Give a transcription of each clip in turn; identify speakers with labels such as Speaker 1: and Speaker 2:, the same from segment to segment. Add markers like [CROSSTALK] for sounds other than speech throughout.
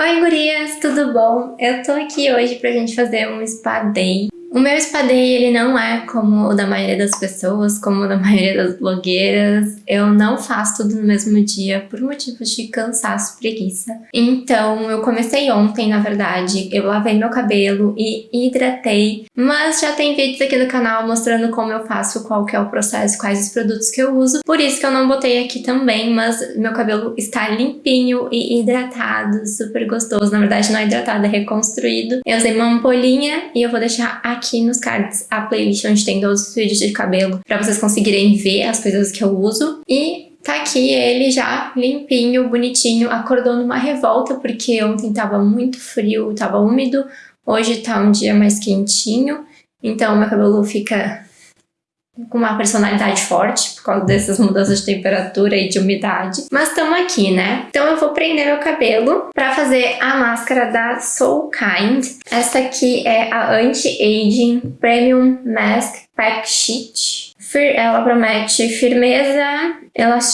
Speaker 1: Oi gurias, tudo bom? Eu tô aqui hoje pra gente fazer um spa day o meu spa day, ele não é como o da maioria das pessoas, como o da [LAUGHS] maioria das blogueiras. Eu não faço tudo no mesmo dia por motivos de cansaço preguiça. Então, eu comecei ontem, na verdade. Eu lavei meu cabelo e hidratei. Mas já tem vídeos aqui no canal mostrando como eu faço, qual que é o processo, quais os produtos que eu uso. Por isso que eu não botei aqui também, mas meu cabelo está limpinho e hidratado, super gostoso. Na verdade, não é hidratado, é reconstruído. Eu usei uma ampolinha e eu vou deixar aqui aqui nos cards a playlist onde tem todos os vídeos de cabelo para vocês conseguirem ver as coisas que eu uso. E tá aqui ele já limpinho, bonitinho, acordou numa revolta porque ontem tava muito frio, tava úmido, hoje tá um dia mais quentinho, então meu cabelo fica com uma personalidade forte por causa dessas mudanças de temperatura e de umidade. Mas estamos aqui, né? Então eu vou prender meu cabelo para fazer a máscara da Soul Kind. Essa aqui é a Anti-Aging Premium Mask Pack Sheet. Ela promete firmeza,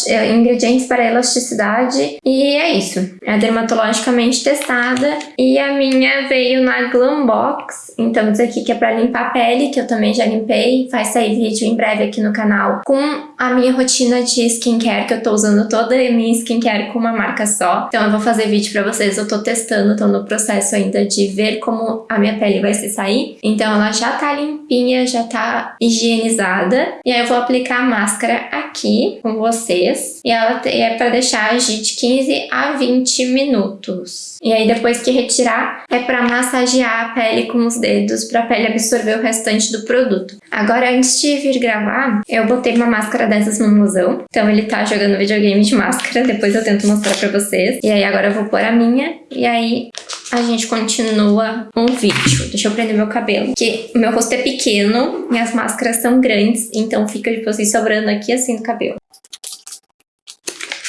Speaker 1: é, ingredientes para elasticidade e é isso. É dermatologicamente testada e a minha veio na Glambox, então isso aqui que é para limpar a pele, que eu também já limpei, vai sair vídeo em breve aqui no canal com a minha rotina de skincare, que eu tô usando toda a minha skincare com uma marca só. Então eu vou fazer vídeo pra vocês, eu tô testando, tô no processo ainda de ver como a minha pele vai se sair. Então ela já tá limpinha, já tá higienizada. E aí eu vou aplicar a máscara aqui com vocês. E ela é para deixar agir de 15 a 20 minutos. E aí depois que retirar, é para massagear a pele com os dedos para a pele absorver o restante do produto. Agora, antes de vir gravar, eu botei uma máscara dessas no musão. Então ele tá jogando videogame de máscara, [LAUGHS] depois eu tento mostrar para vocês. E aí agora eu vou pôr a minha, e aí a gente continua um vídeo. Deixa eu prender meu cabelo. Porque o meu rosto é pequeno, minhas máscaras são grandes, então fica tipo assim sobrando aqui assim no cabelo.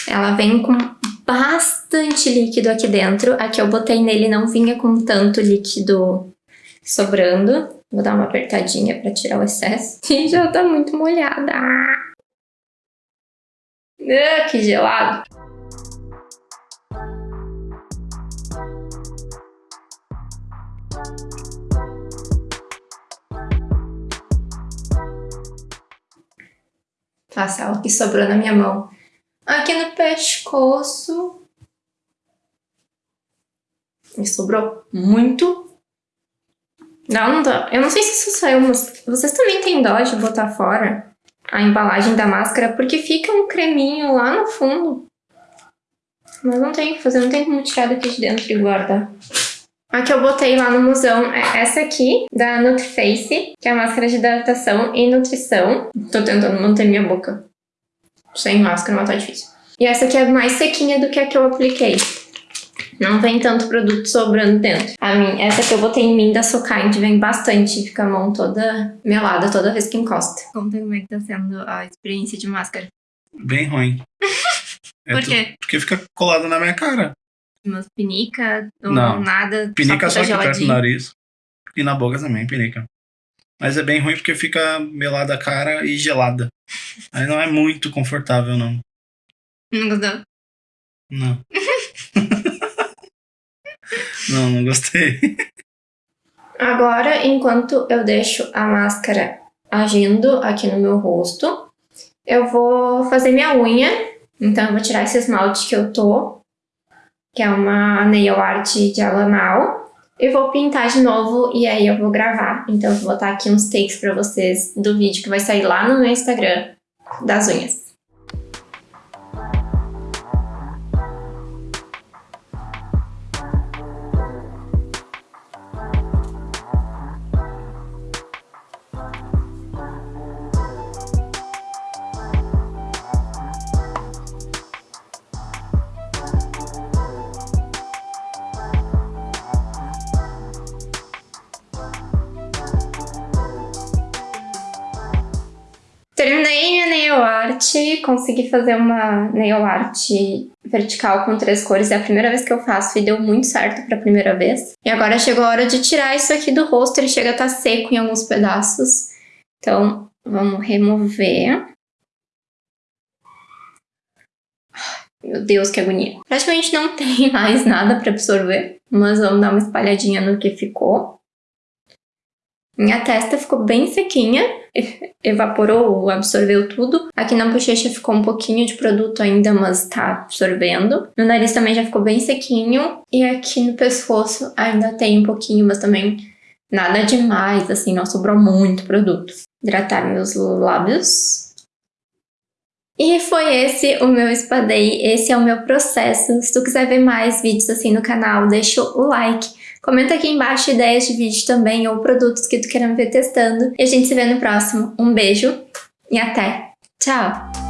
Speaker 1: Ela vem com bastante líquido aqui dentro. A que eu botei nele não vinha com tanto líquido sobrando. Vou dar uma apertadinha pra tirar o excesso. [LAUGHS] E já tá muito molhada. Ah, que gelado. Faça o que sobrou na minha mão. Aqui no pescoço. Me sobrou muito. Não, não dá. Eu não sei se isso saiu, mas vocês também têm dó de botar fora a embalagem da máscara, porque fica um creminho lá no fundo. Mas não tem o que fazer, não tem como tirar daqui de dentro e guardar. A que eu botei lá no museu é essa aqui, da Nutriface, que é a máscara de hidratação e nutrição. Tô tentando manter minha boca sem máscara, mas tá difícil. E essa aqui é mais sequinha do que a que eu apliquei. Não vem tanto produto sobrando dentro. A mim, essa que eu botei em mim da Sokind vem bastante. Fica a mão toda melada toda vez que encosta. Conta como é que tá sendo a experiência de máscara.
Speaker 2: Bem ruim. [LAUGHS]
Speaker 1: é Por quê?
Speaker 2: Porque fica colada na minha cara.
Speaker 1: Umas pinica ou
Speaker 2: Não.
Speaker 1: nada?
Speaker 2: Pinica só, só aqui perto do nariz. E na boca também, pinica. Mas é bem ruim porque fica melada a cara e gelada. [LAUGHS] Aí não é muito confortável, não.
Speaker 1: Não gostou?
Speaker 2: Não. [LAUGHS] não, não gostei.
Speaker 1: Agora, enquanto eu deixo a máscara agindo aqui no meu rosto, eu vou fazer minha unha. Então eu vou tirar esse esmalte que eu tô, que é uma nail art de Alanal. Eu vou pintar de novo e aí eu vou gravar. Então eu vou botar aqui uns takes pra vocês do vídeo que vai sair lá no meu Instagram das unhas. Nail art, consegui fazer uma nail art vertical com três cores. É a primeira vez que eu faço e deu muito certo pra primeira vez. E agora chegou a hora de tirar isso aqui do rosto, ele chega a estar tá seco em alguns pedaços. Então, vamos remover. Meu Deus, que agonia. Praticamente não [LAUGHS] tem mais nada para absorver, mas vamos dar uma espalhadinha no que ficou. Minha testa ficou bem sequinha, [LAUGHS] evaporou, absorveu tudo. Aqui na bochecha ficou um pouquinho de produto ainda, mas tá absorvendo. No nariz também já ficou bem sequinho. E aqui no pescoço ainda tem um pouquinho, mas também nada demais, assim, não sobrou muito produto. Hidratar meus lábios. E foi esse o meu spa day, esse é o meu processo. Se tu quiser ver mais vídeos assim no canal, deixa o like. Comenta aqui embaixo ideias de vídeo também ou produtos que tu queira me ver testando. E a gente se vê no próximo. Um beijo e até! Tchau!